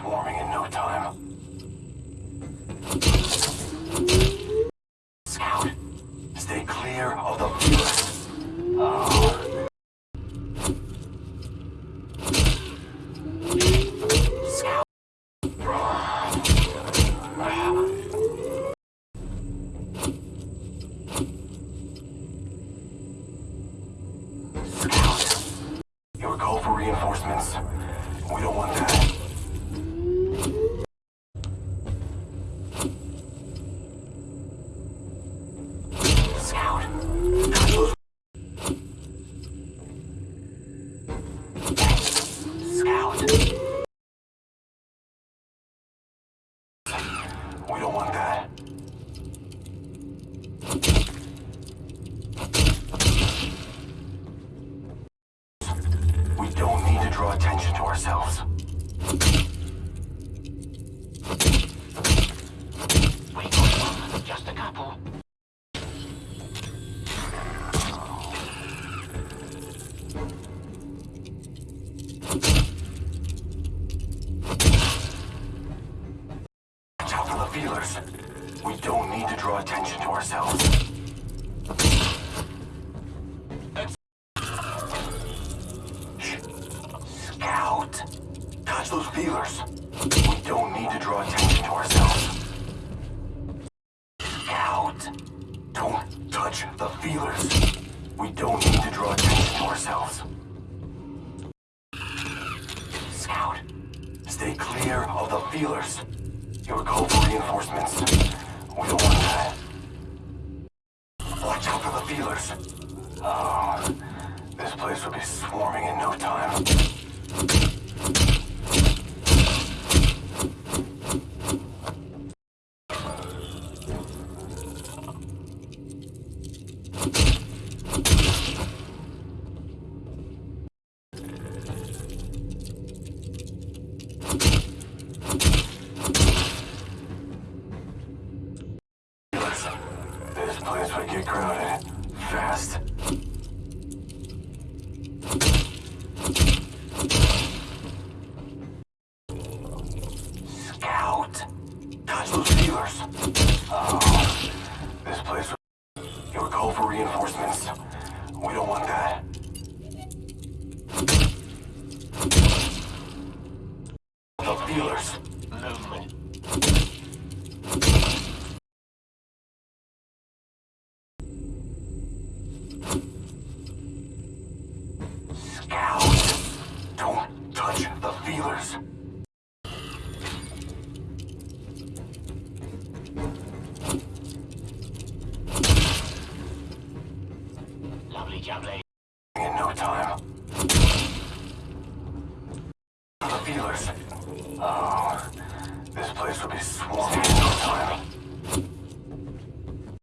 swarming in no time. Scout, stay clear of the. Oh. Scout. Scout, your call for reinforcements. We don't want that. We don't want that. We don't need to draw attention to ourselves. Feelers. We don't need to draw attention to ourselves. Scout. Touch those feelers. We don't need to draw attention to ourselves. Scout. Don't touch the feelers. We don't need to draw attention to ourselves. Scout. Stay clear of the feelers. Your call for reinforcements. We don't want that. Watch out for the feelers. Oh, this place will be swarming in no time. Place would get crowded. Fast. Scout. Touch those feelers. Oh, this place. would- Your call for reinforcements. We don't want that. The feelers. Lovely jubbly. In no time. The feelers. Oh, ah, this place will be swarming in no time.